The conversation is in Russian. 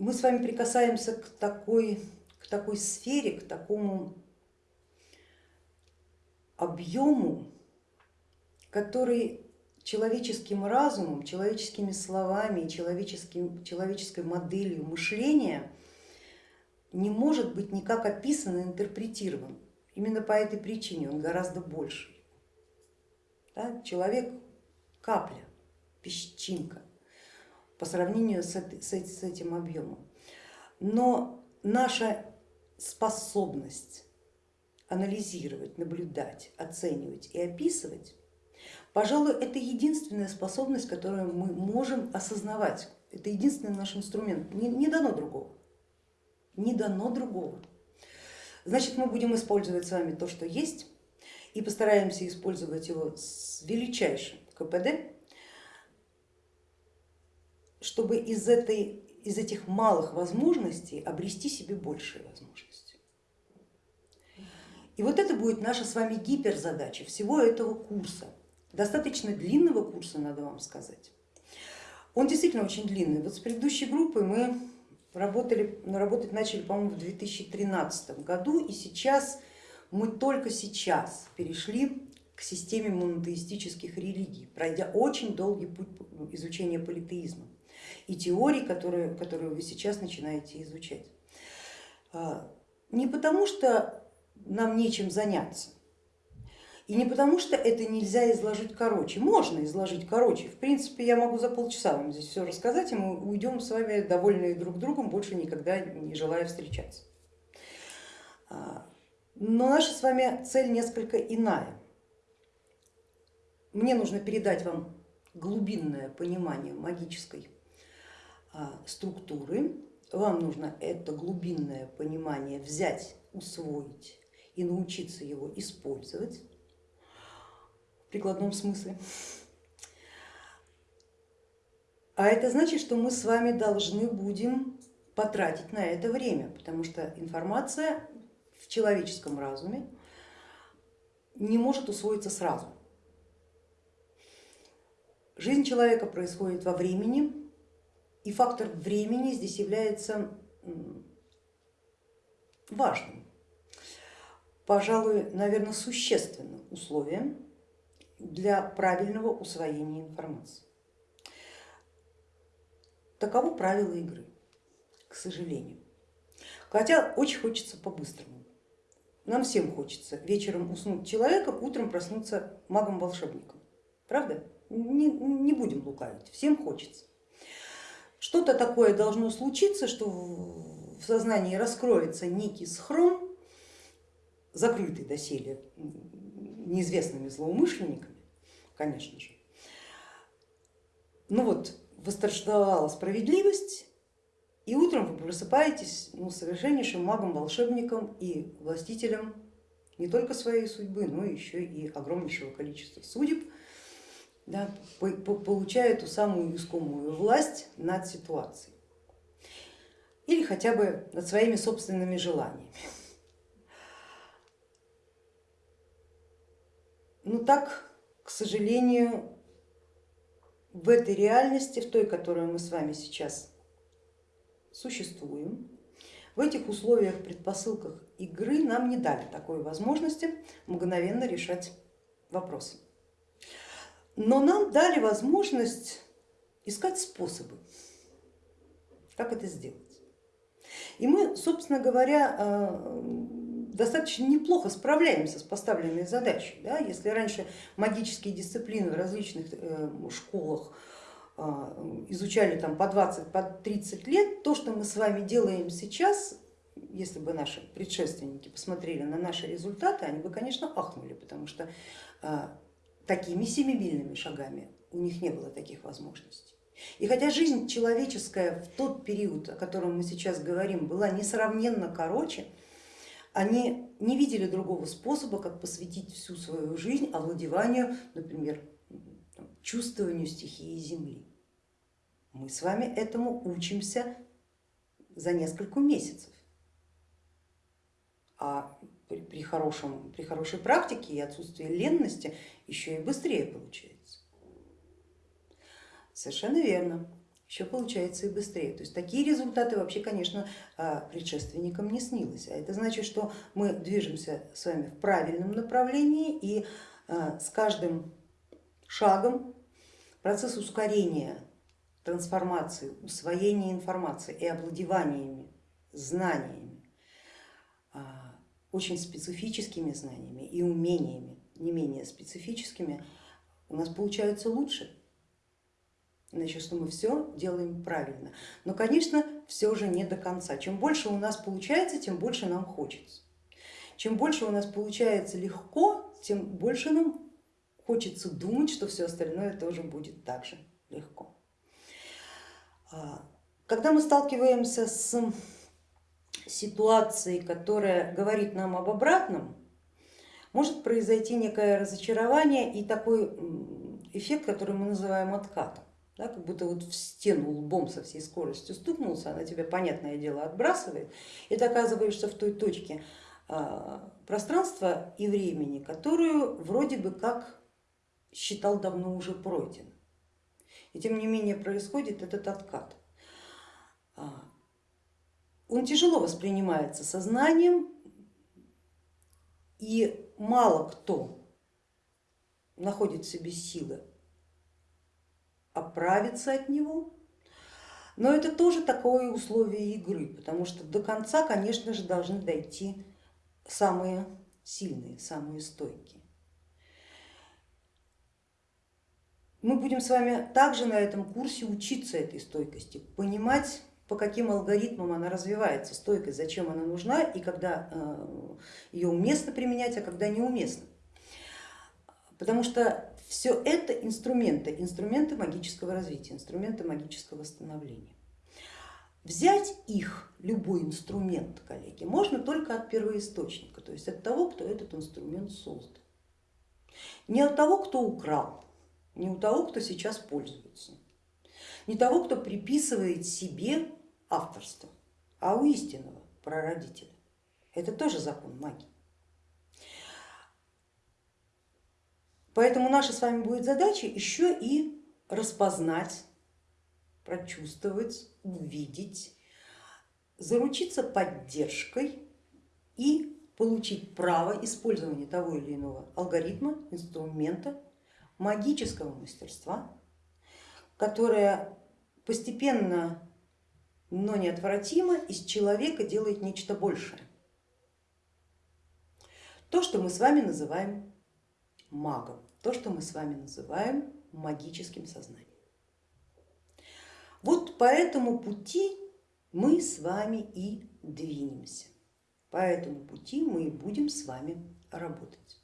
мы с вами прикасаемся к такой, к такой сфере, к такому объему, который человеческим разумом, человеческими словами, человеческим, человеческой моделью мышления не может быть никак описан и интерпретирован. Именно по этой причине он гораздо больше. Да? Человек капля, песчинка по сравнению с, с этим объемом. Но наша способность анализировать, наблюдать, оценивать и описывать, пожалуй, это единственная способность, которую мы можем осознавать. Это единственный наш инструмент, не, не дано другого, не дано другого. Значит, мы будем использовать с вами то, что есть, и постараемся использовать его с величайшим КПД, чтобы из, этой, из этих малых возможностей обрести себе большие возможности. И вот это будет наша с вами гиперзадача всего этого курса, достаточно длинного курса, надо вам сказать. Он действительно очень длинный. Вот с предыдущей группой мы работали, работать начали, по-моему, в 2013 году, и сейчас мы только сейчас перешли к системе монотеистических религий, пройдя очень долгий путь изучения политеизма и теорий, которые, которые вы сейчас начинаете изучать. А, не потому, что нам нечем заняться, и не потому, что это нельзя изложить короче. Можно изложить короче. В принципе, я могу за полчаса вам здесь все рассказать, и мы уйдем с вами довольные друг другом, больше никогда не желая встречаться. А, но наша с вами цель несколько иная. Мне нужно передать вам глубинное понимание магической структуры, вам нужно это глубинное понимание взять, усвоить и научиться его использовать в прикладном смысле. А это значит, что мы с вами должны будем потратить на это время, потому что информация в человеческом разуме не может усвоиться сразу. Жизнь человека происходит во времени, и фактор времени здесь является важным, пожалуй, наверное, существенным условием для правильного усвоения информации. Таково правило игры, к сожалению. Хотя очень хочется по-быстрому. Нам всем хочется вечером уснуть человеком, утром проснуться магом-волшебником. Правда? Не, не будем лукавить, всем хочется. Что-то такое должно случиться, что в сознании раскроется некий схрон, закрытый доселе неизвестными злоумышленниками, конечно же. Ну вот, восторжествовала справедливость, и утром вы просыпаетесь ну, совершеннейшим магом, волшебником и властителем не только своей судьбы, но еще и огромнейшего количества судеб, да, получая ту самую искомую власть над ситуацией или хотя бы над своими собственными желаниями. Но так, к сожалению, в этой реальности, в той, которую мы с вами сейчас существуем, в этих условиях, предпосылках игры нам не дали такой возможности мгновенно решать вопросы но нам дали возможность искать способы, как это сделать. И мы, собственно говоря, э, достаточно неплохо справляемся с поставленной задачей. Да? Если раньше магические дисциплины в различных э, школах э, изучали там по 20, по 30 лет, то, что мы с вами делаем сейчас, если бы наши предшественники посмотрели на наши результаты, они бы, конечно, ахнули, потому что такими семимильными шагами у них не было таких возможностей. И хотя жизнь человеческая в тот период, о котором мы сейчас говорим, была несравненно короче, они не видели другого способа, как посвятить всю свою жизнь овладеванию, например, чувствованию стихии Земли. Мы с вами этому учимся за несколько месяцев. А при, при, хорошем, при хорошей практике и отсутствии ленности еще и быстрее получается. Совершенно верно. еще получается и быстрее. То есть такие результаты вообще, конечно, а, предшественникам не снилось. А это значит, что мы движемся с вами в правильном направлении и а, с каждым шагом процесс ускорения трансформации, усвоения информации и овладеваниями, знаниями, очень специфическими знаниями и умениями, не менее специфическими, у нас получается лучше. Значит, что мы все делаем правильно. Но, конечно, все же не до конца. Чем больше у нас получается, тем больше нам хочется. Чем больше у нас получается легко, тем больше нам хочется думать, что все остальное тоже будет так же легко. А, когда мы сталкиваемся с ситуацией, которая говорит нам об обратном, может произойти некое разочарование и такой эффект, который мы называем откатом. Да, как будто вот в стену лбом со всей скоростью стукнулся, она тебя, понятное дело, отбрасывает, и ты оказываешься в той точке а, пространства и времени, которую вроде бы как считал давно уже пройден. И тем не менее происходит этот откат. Он тяжело воспринимается сознанием, и мало кто находит в себе силы оправиться от него, но это тоже такое условие игры, потому что до конца, конечно же, должны дойти самые сильные, самые стойкие. Мы будем с вами также на этом курсе учиться этой стойкости, понимать, по каким алгоритмам она развивается, стойкость, зачем она нужна и когда э, ее уместно применять, а когда неуместно. Потому что все это инструменты, инструменты магического развития, инструменты магического становления. Взять их, любой инструмент, коллеги, можно только от первоисточника, то есть от того, кто этот инструмент создал. Не от того, кто украл, не у того, кто сейчас пользуется, не того, кто приписывает себе авторство, а у истинного прародителя. Это тоже закон магии. Поэтому наша с вами будет задача еще и распознать, прочувствовать, увидеть, заручиться поддержкой и получить право использования того или иного алгоритма, инструмента, магического мастерства, которое постепенно, но неотвратимо из человека делает нечто большее. То, что мы с вами называем магом, то, что мы с вами называем магическим сознанием. Вот по этому пути мы с вами и двинемся, по этому пути мы и будем с вами работать.